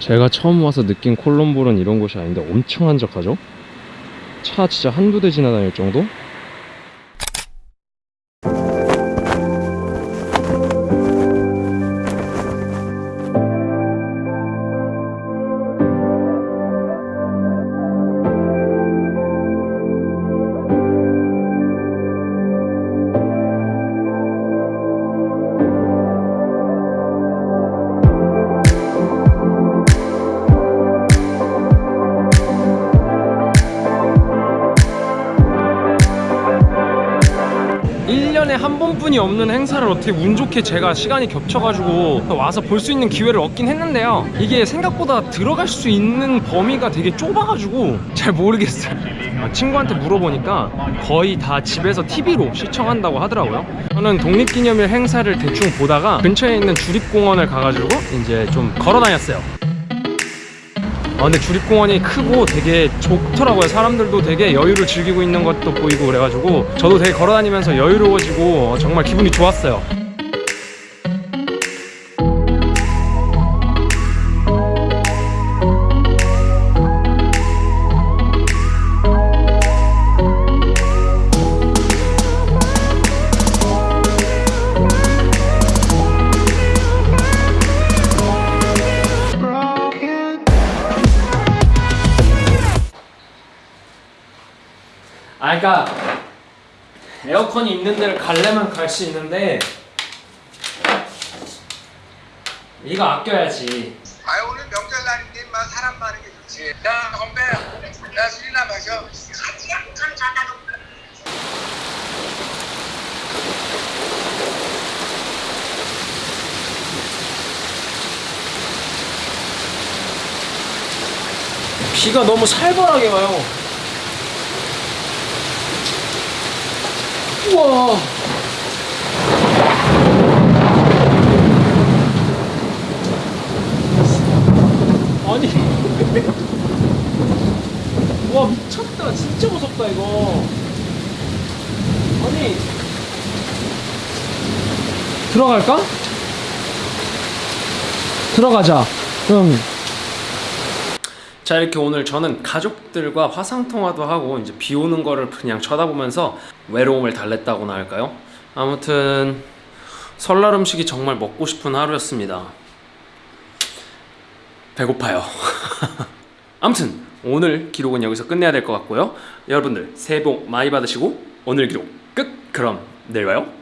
제가 처음 와서 느낀 콜롬보는 이런 곳이 아닌데 엄청 한적하죠? 차 진짜 한두 대 지나다닐 정도? 일년에 한 번뿐이 없는 행사를 어떻게 운 좋게 제가 시간이 겹쳐가지고 와서 볼 수 있는 기회를 얻긴 했는데요. 이게 생각보다 들어갈 수 있는 범위가 되게 좁아가지고 잘 모르겠어요. 아, 친구한테 물어보니까 거의 다 집에서 TV로 시청한다고 하더라고요. 저는 독립기념일 행사를 대충 보다가 근처에 있는 주립공원을 가가지고 이제 좀 걸어 다녔어요 아 근데 주립공원이 크고 되게 좋더라고요. 사람들도 되게 여유를 즐기고 있는 것도 보이고 그래가지고 저도 되게 걸어다니면서 여유로워지고 정말 기분이 좋았어요 아 그니까 에어컨이 있는 데를 갈래면 갈 수 있는데 이거 아껴야지 아 오늘 명절날인데 인마 사람 많은 게 좋지. 야 건배, 야 술이나 마셔. 비가 너무 살벌하게 와요 우와. 아니. 와 미쳤다. 진짜 무섭다 이거. 아니. 들어갈까? 들어가자. 응 자 이렇게 오늘 저는 가족들과 화상통화도 하고 이제 비 오는 거를 그냥 쳐다보면서 외로움을 달랬다고나 할까요? 아무튼 설날 음식이 정말 먹고 싶은 하루였습니다 배고파요 아무튼 오늘 기록은 여기서 끝내야 될 것 같고요 여러분들 새해 복 많이 받으시고 오늘 기록 끝! 그럼 내일 봐요